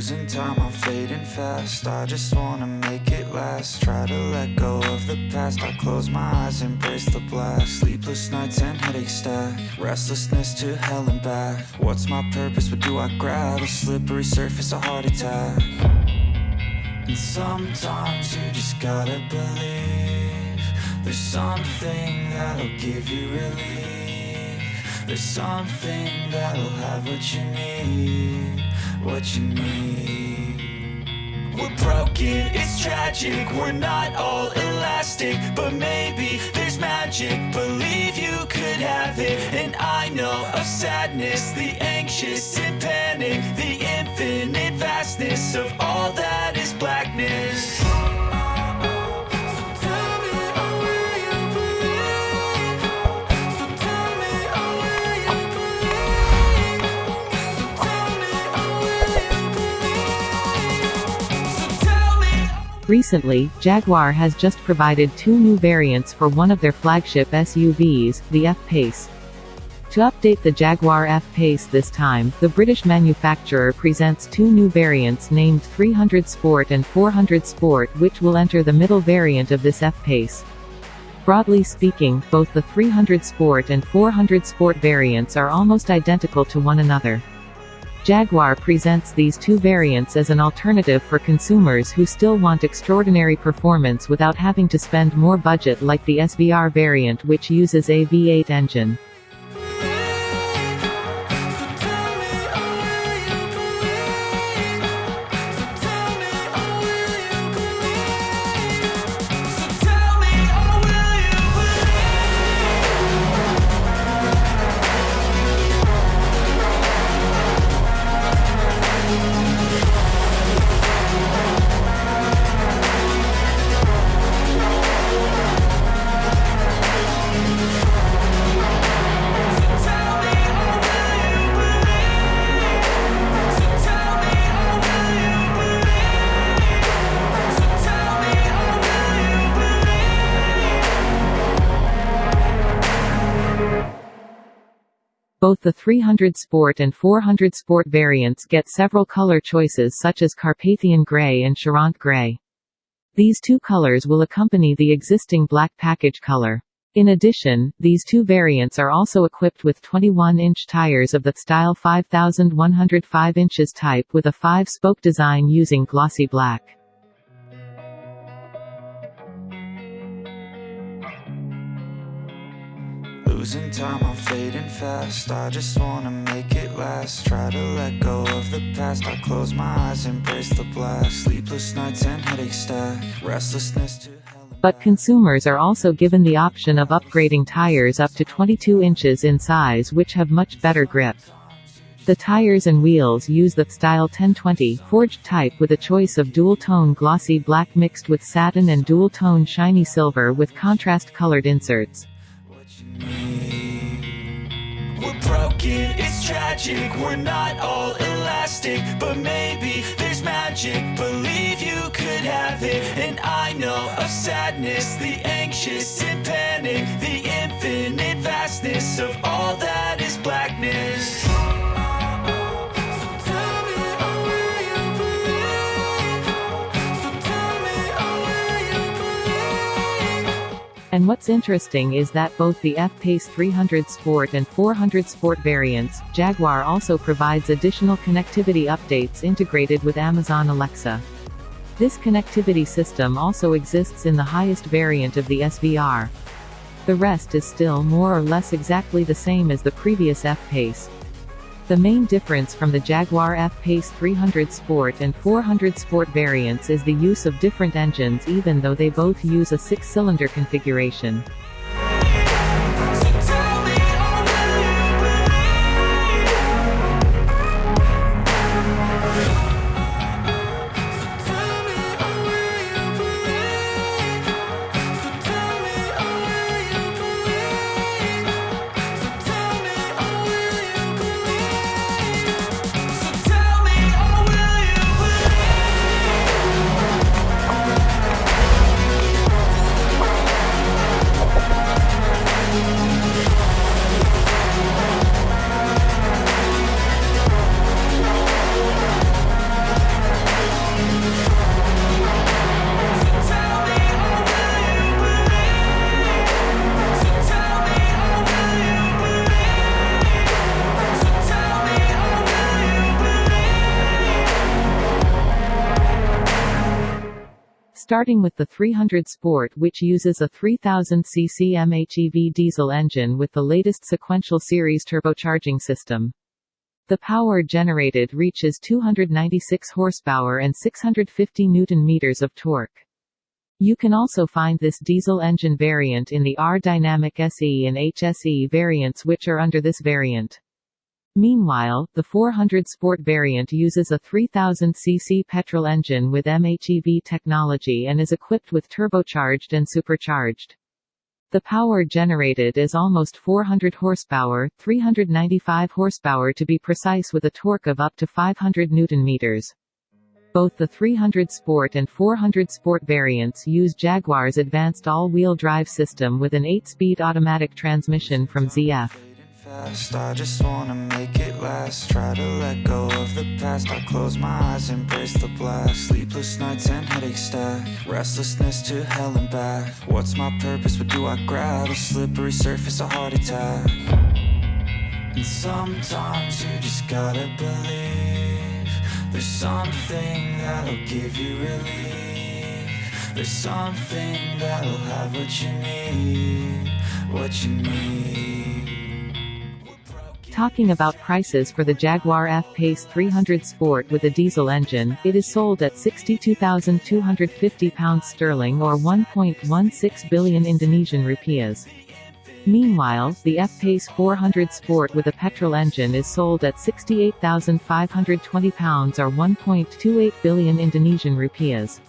Losing time, I'm fading fast. I just wanna make it last. Try to let go of the past. I close my eyes, embrace the blast. Sleepless nights and headaches stack. Restlessness to hell and back. What's my purpose, what do I grab? A slippery surface, a heart attack. And sometimes you just gotta believe There's something that'll give you relief. There's something that'll have what you need What you need we're broken, it's tragic We're not all elastic But maybe there's magic. Believe you could have it And I know of sadness The anxious and panic The infinite vastness Of all that is blackness Recently, Jaguar has just provided two new variants for one of their flagship SUVs, the F-Pace. To update the Jaguar F-Pace this time, the British manufacturer presents two new variants named 300 Sport and 400 Sport which will enter the middle variant of this F-Pace. Broadly speaking, both the 300 Sport and 400 Sport variants are almost identical to one another. Jaguar presents these two variants as an alternative for consumers who still want extraordinary performance without having to spend more budget like the SVR variant which uses a V8 engine. Both the 300 Sport and 400 Sport variants get several color choices such as Carpathian Gray and Charente Gray. These two colors will accompany the existing black package color. In addition, these two variants are also equipped with 21-inch tires of the style 5105 inches type with a 5-spoke design using glossy black. Losing time, I'm fading fast. I just wanna make it last. Try to let go of the past. I close my eyes, embrace the blast. Sleepless nights and headaches stack. Restlessness to But consumers are also given the option of upgrading tires up to 22 inches in size which have much better grip. The tires and wheels use the Style 1020 forged type with a choice of dual-tone glossy black mixed with satin and dual-tone shiny silver with contrast-colored inserts. We're broken, it's tragic. We're not all elastic But maybe there's magic. Believe you could have it And I know of sadness. The anxious and panic The infinite vastness Of all that is blackness And what's interesting is that both the F-Pace 300 Sport and 400 Sport variants, Jaguar also provides additional connectivity updates integrated with Amazon Alexa. This connectivity system also exists in the highest variant of the SVR. The rest is still more or less exactly the same as the previous F-Pace. The main difference from the Jaguar F-Pace 300 Sport and 400 Sport variants is the use of different engines even though they both use a six-cylinder configuration. Starting with the 300 Sport which uses a 3000cc MHEV diesel engine with the latest sequential series turbocharging system. The power generated reaches 296 horsepower and 650 newton-meters of torque. You can also find this diesel engine variant in the R-Dynamic SE and HSE variants which are under this variant. Meanwhile, the 400 Sport variant uses a 3000cc petrol engine with MHEV technology and is equipped with turbocharged and supercharged. The power generated is almost 400 horsepower, 395 horsepower to be precise with a torque of up to 500 newton-meters. Both the 300 Sport and 400 Sport variants use Jaguar's advanced all-wheel drive system with an 8-speed automatic transmission from ZF I just wanna make it last. Try to let go of the past. I close my eyes, embrace the blast. Sleepless nights and headaches stack. Restlessness to hell and back. What's my purpose, what do I grab? A slippery surface, a heart attack. And sometimes you just gotta believe There's something that'll give you relief. There's something that'll have what you need What you need Talking about prices for the Jaguar F-Pace 300 Sport with a diesel engine, it is sold at £62,250 sterling or 1.16 billion Indonesian rupiahs. Meanwhile, the F-Pace 400 Sport with a petrol engine is sold at £68,520 or 1.28 billion Indonesian rupiahs.